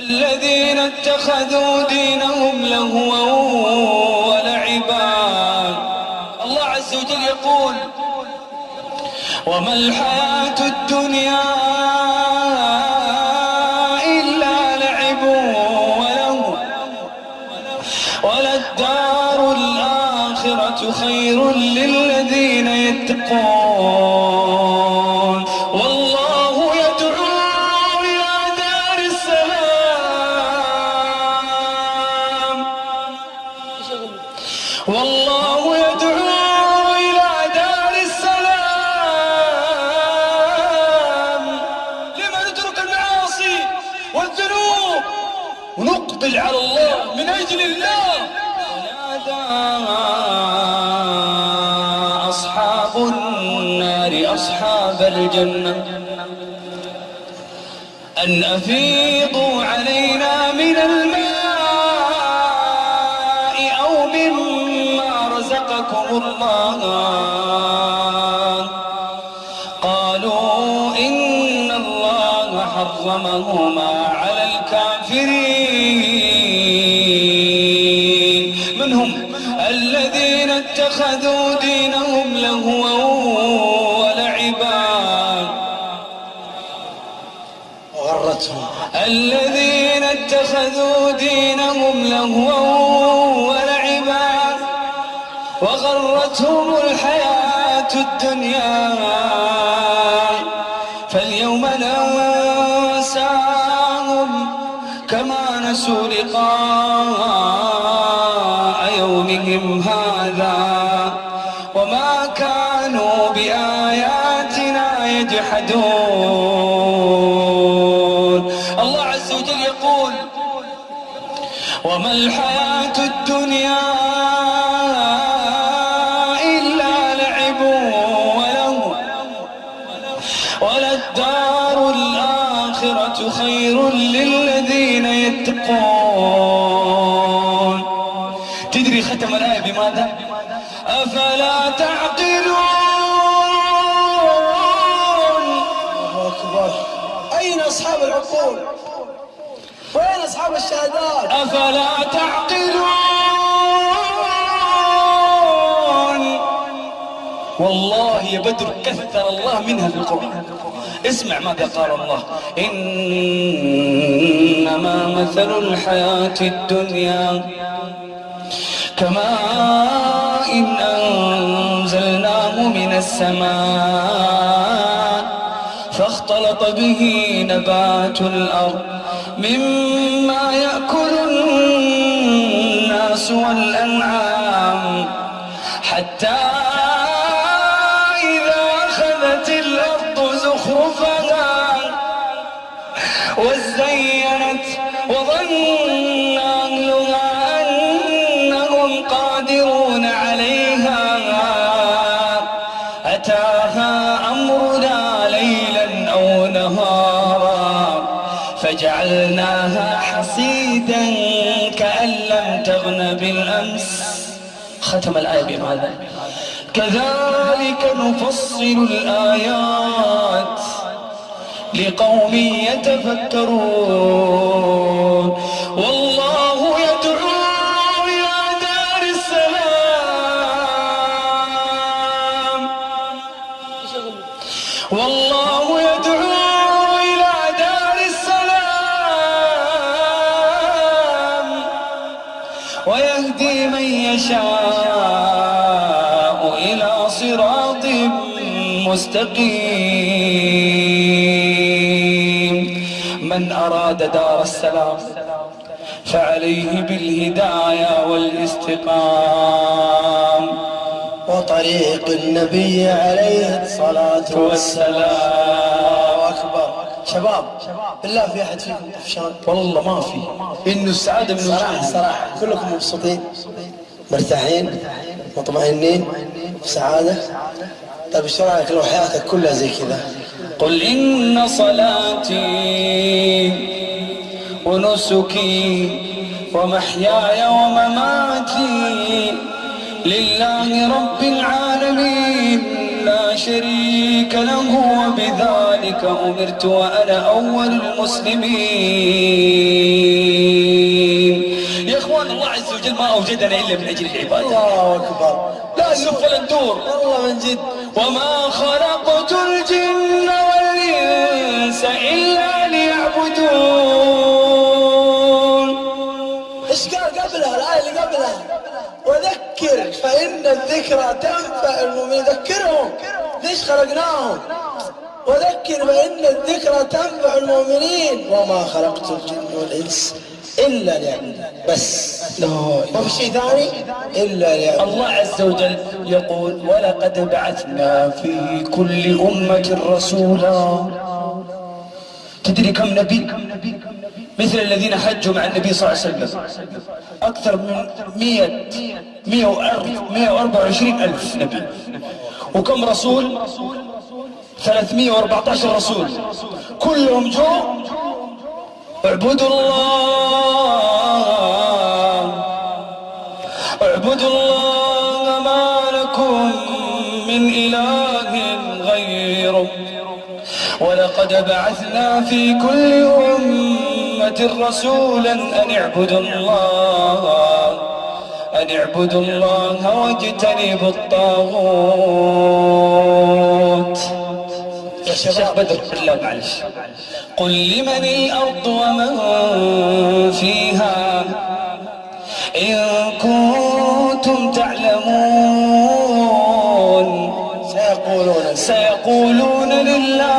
الذين اتخذوا دينهم لهوا ولعبا. الله عز وجل يقول، وما الحياة الدنيا إلا لعب وله وللدار الآخرة خير للذين يتقون. والله يدعو إلى دار السلام. لما نترك المعاصي والذنوب ونقبل على الله من أجل الله. ونادى أصحاب النار أصحاب الجنة أن أفيضوا علينا من الماء أو مما رزقكم الله. قالوا إن الله حرمهما على الكافرين. من هم الذين اتخذوا دينهم لهوا ولعبا. وغرتهم الذين اتخذوا دينهم لهوا ولعبا. وغرتهم الحياة الدنيا. فاليوم ننساهم كما نسوا لقاء يومهم هذا. وما كانوا بآياتنا يجحدون. الله عز وجل يقول وما الحياة الدنيا وللدار الآخرة خير للذين يتقون تدري ختم الآية بماذا؟ أفلا تعقلون الله أكبر أين أصحاب العقول؟ وين أصحاب الشهادات؟ أفلا تعقلون والله يا بدر كثر الله منها في القرآن. اسمع ماذا قال الله. إنما مثل الحياة الدنيا كماء إن أنزلناه من السماء فاختلط به نبات الأرض مما يأكل الناس والأنعام حتى وزينت وظن أهلها أنهم قادرون عليها. أتاها أمرنا ليلا أو نهارا، فجعلناها حصيدا كأن لم تغن بالأمس. ختم الآية بماذا؟ كذلك نفصل الآيات. لقوم يتفكرون. والله يدعو إلى دار السلام. والله يدعو إلى دار السلام. ويهدي من يشاء إلى صراط مستقيم. من أراد دار السلام فعليه بالهداية والاستقام. وطريق النبي عليه الصلاة والسلام. أكبر. شباب بالله في أحد فيكم طفشان والله ما في. إنه السعادة من صراحة صراحة. كلكم مبسوطين مرتاحين مطمئنين في سعادة. طيب ايش رايك لو حياتك كلها زي كذا؟ قل إن صلاتي ونسكي ومحياي ومماتي لله رب العالمين. لا شريك له وبذلك أمرت وأنا أول المسلمين. العدل ما أوجدنا إلا من أجل العبادة. الله أكبر. لا ولا ندور والله من جد. وما خلقت الجن إلا ليعبدون. ايش قال قبلها؟ الآية اللي قبلها. وذكر فإن الذكرى تنفع المؤمنين. ذكرهم. ليش خلقناهم؟ وذكر فإن الذكرى تنفع المؤمنين. وما خلقت الجن والإنس إلا ليعبدون. بس. لا ما في شيء ثاني؟ إلا ليعبدون. الله عز وجل يقول ولقد بعثنا في كل أمة رسولا تدري كم نبي؟ مثل الذين حجوا مع النبي صلى الله عليه وسلم. أكثر من مية مية وأربعة وعشرين ألف نبي. وكم رسول؟ 314 رسول. كلهم جو، اعبدوا الله. اعبدوا الله ما لكم من إله. ولقد بعثنا في كل أمة رسولا أن اعبدوا الله، أن اعبدوا الله واجتنبوا الطاغوت. يا شباب، بدر، بالله معلش. قل لمن الأرض ومن فيها؟ إن سيقولون سيقولون لله.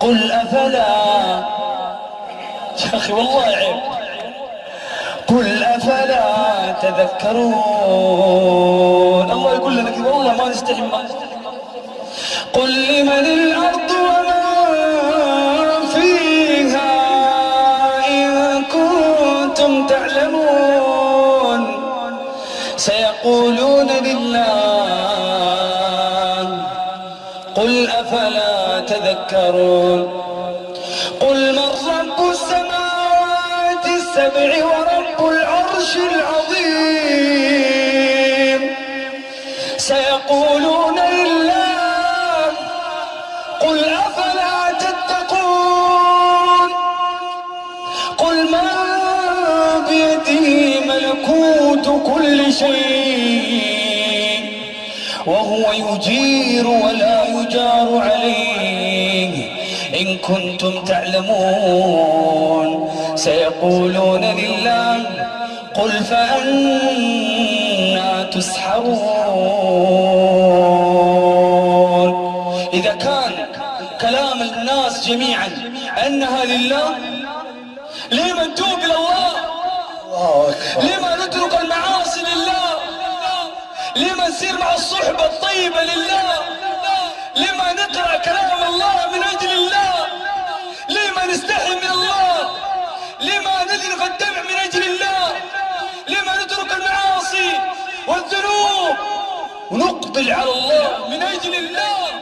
قل أفلا. يا أخي والله عيب. قل أفلا تذكرون. الله يقول لنا كذا. والله ما نستحي ما قل لمن الأرض قل أفلا تذكرون قل من رب السماوات السبع ورب العرش العظيم سيقولون لله قل أفلا تتقون قل من بيده ملكوت كل شيء وهو يجير ولا يجار عليه. إن كنتم تعلمون. سيقولون لله قل فأنا تسحرون. إذا كان كلام الناس جميعا أنها لله لما نتوب إلى الله؟ لما نترك المعاصي؟ لما نسير مع الصحبة الطيبة لله؟ لما نقرأ كلام الله من أجل الله؟ لما نستحي من الله؟ لما نذرف الدمع من أجل الله؟ لما نترك المعاصي والذنوب ونقبل على الله من أجل الله؟